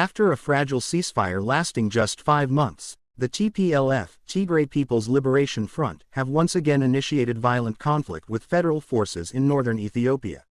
After a fragile ceasefire lasting just five months, the TPLF, Tigray People's Liberation Front, have once again initiated violent conflict with federal forces in northern Ethiopia.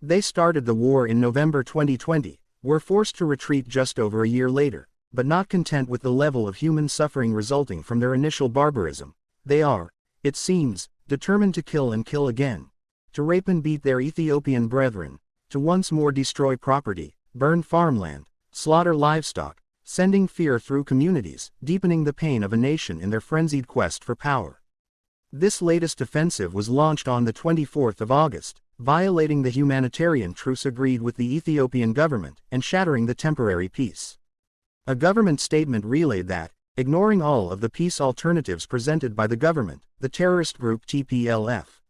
They started the war in November 2020, were forced to retreat just over a year later, but not content with the level of human suffering resulting from their initial barbarism, they are, it seems, determined to kill and kill again, to rape and beat their Ethiopian brethren, to once more destroy property, burn farmland, slaughter livestock, sending fear through communities, deepening the pain of a nation in their frenzied quest for power. This latest offensive was launched on the 24th of August, violating the humanitarian truce agreed with the Ethiopian government and shattering the temporary peace. A government statement relayed that, ignoring all of the peace alternatives presented by the government, the terrorist group TPLF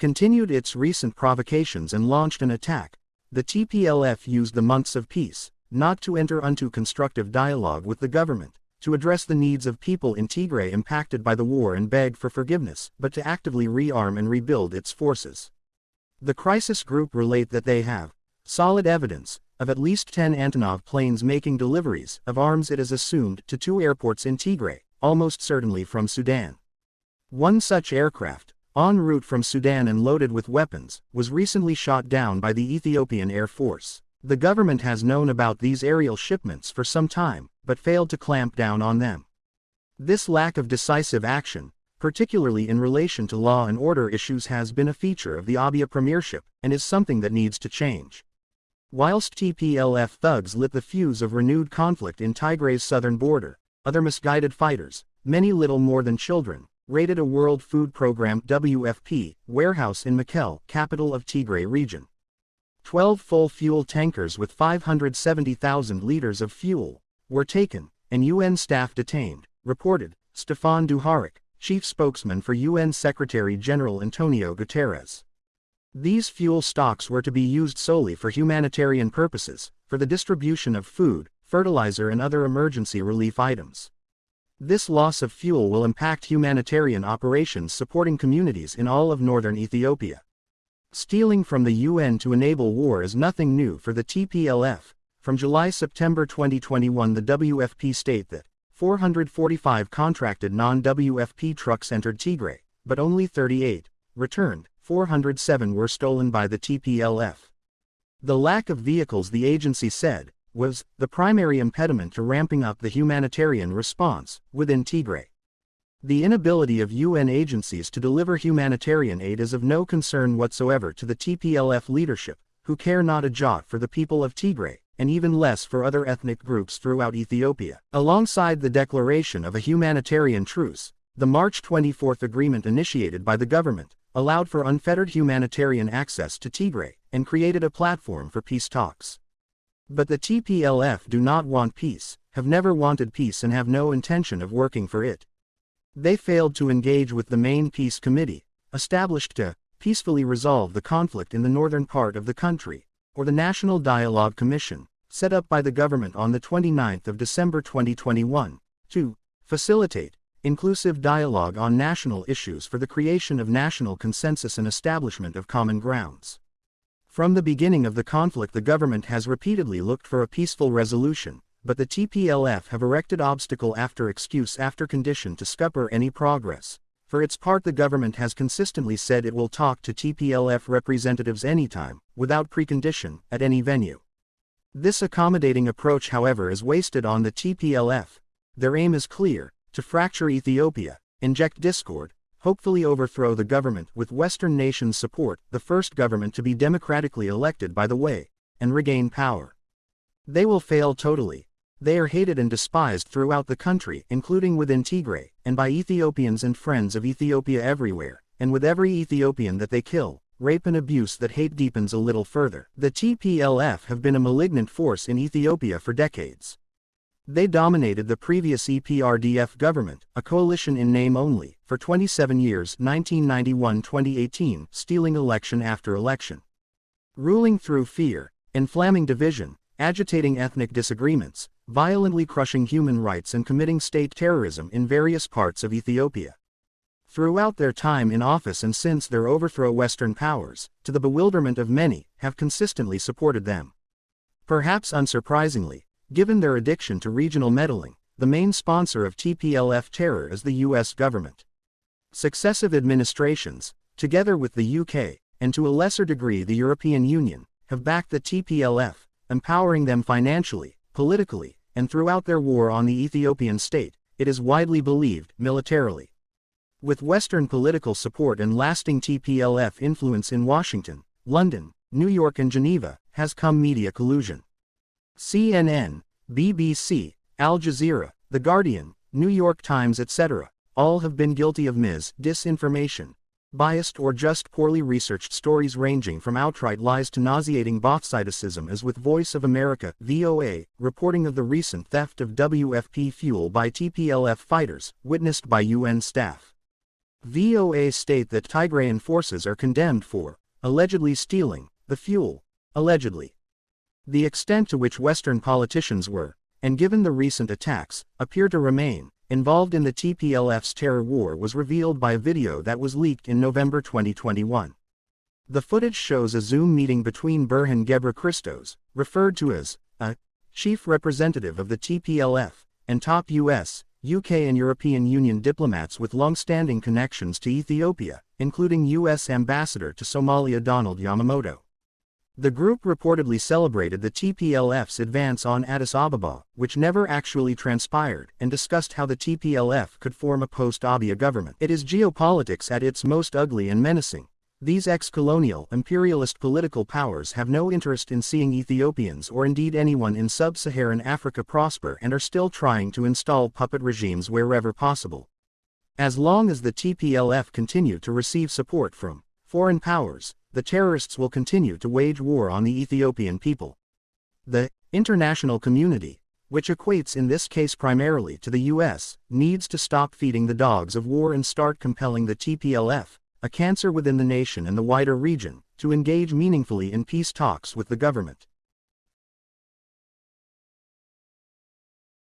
continued its recent provocations and launched an attack. The TPLF used the months of peace, not to enter into constructive dialogue with the government, to address the needs of people in Tigray impacted by the war and beg for forgiveness, but to actively rearm and rebuild its forces. The crisis group relate that they have solid evidence of at least 10 Antonov planes making deliveries of arms it is assumed to two airports in Tigray, almost certainly from Sudan. One such aircraft, en route from Sudan and loaded with weapons, was recently shot down by the Ethiopian Air Force. The government has known about these aerial shipments for some time, but failed to clamp down on them. This lack of decisive action, particularly in relation to law and order issues has been a feature of the Abiy premiership, and is something that needs to change. Whilst TPLF thugs lit the fuse of renewed conflict in Tigray's southern border, other misguided fighters, many little more than children, raided a World Food Program WFP warehouse in Mekelle, capital of Tigray region. Twelve full fuel tankers with 570,000 liters of fuel were taken, and UN staff detained, reported Stefan Dujarric, chief spokesman for UN Secretary-General Antonio Guterres. These fuel stocks were to be used solely for humanitarian purposes, for the distribution of food, fertilizer and other emergency relief items. This loss of fuel will impact humanitarian operations supporting communities in all of northern Ethiopia. Stealing from the UN to enable war is nothing new for the TPLF. From July-September 2021 the WFP state that 445 contracted non-WFP trucks entered Tigray, but only 38 returned, 407 were stolen by the TPLF. The lack of vehicles the agency said, was the primary impediment to ramping up the humanitarian response within Tigray. The inability of UN agencies to deliver humanitarian aid is of no concern whatsoever to the TPLF leadership, who care not a jot for the people of Tigray, and even less for other ethnic groups throughout Ethiopia. Alongside the declaration of a humanitarian truce, the March 24 agreement initiated by the government allowed for unfettered humanitarian access to Tigray and created a platform for peace talks. But the TPLF do not want peace, have never wanted peace and have no intention of working for it. They failed to engage with the main peace committee, established to peacefully resolve the conflict in the northern part of the country, or the National Dialogue Commission, set up by the government on the 29th of December 2021, to facilitate inclusive dialogue on national issues for the creation of national consensus and establishment of common grounds. From the beginning of the conflict the government has repeatedly looked for a peaceful resolution, but the TPLF have erected obstacle after excuse after condition to scupper any progress. For its part the government has consistently said it will talk to TPLF representatives anytime, without precondition, at any venue. This accommodating approach however is wasted on the TPLF. Their aim is clear, to fracture Ethiopia, inject discord, hopefully overthrow the government with Western nations' support, the first government to be democratically elected by the way, and regain power. They will fail totally. They are hated and despised throughout the country, including within Tigray, and by Ethiopians and friends of Ethiopia everywhere, and with every Ethiopian that they kill, rape and abuse that hate deepens a little further. The TPLF have been a malignant force in Ethiopia for decades. They dominated the previous EPRDF government, a coalition in name only, for 27 years 1991-2018, stealing election after election. Ruling through fear, inflaming division, agitating ethnic disagreements, violently crushing human rights and committing state terrorism in various parts of Ethiopia. Throughout their time in office and since their overthrow Western powers, to the bewilderment of many, have consistently supported them. Perhaps unsurprisingly, Given their addiction to regional meddling, the main sponsor of TPLF terror is the US government. Successive administrations, together with the UK, and to a lesser degree the European Union, have backed the TPLF, empowering them financially, politically, and throughout their war on the Ethiopian state, it is widely believed, militarily. With Western political support and lasting TPLF influence in Washington, London, New York and Geneva, has come media collusion. CNN, BBC, Al Jazeera, The Guardian, New York Times etc., all have been guilty of mis disinformation, biased or just poorly researched stories ranging from outright lies to nauseating bothsidicism as with Voice of America, VOA, reporting of the recent theft of WFP fuel by TPLF fighters, witnessed by UN staff. VOA state that Tigrayan forces are condemned for, allegedly stealing, the fuel, allegedly. The extent to which Western politicians were, and given the recent attacks, appear to remain, involved in the TPLF's terror war was revealed by a video that was leaked in November 2021. The footage shows a Zoom meeting between Berhan Birhan Gebrekristos, referred to as a chief representative of the TPLF, and top U.S. UK and European Union diplomats with long-standing connections to Ethiopia, including U.S. Ambassador to Somalia Donald Yamamoto. The group reportedly celebrated the TPLF's advance on Addis Ababa, which never actually transpired, and discussed how the TPLF could form a post-Abiy government. It is geopolitics at its most ugly and menacing, these ex-colonial, imperialist political powers have no interest in seeing Ethiopians or indeed anyone in sub-Saharan Africa prosper and are still trying to install puppet regimes wherever possible. As long as the TPLF continue to receive support from foreign powers, the terrorists will continue to wage war on the Ethiopian people. The international community, which equates in this case primarily to the US, needs to stop feeding the dogs of war and start compelling the TPLF, a cancer within the nation and the wider region, to engage meaningfully in peace talks with the government.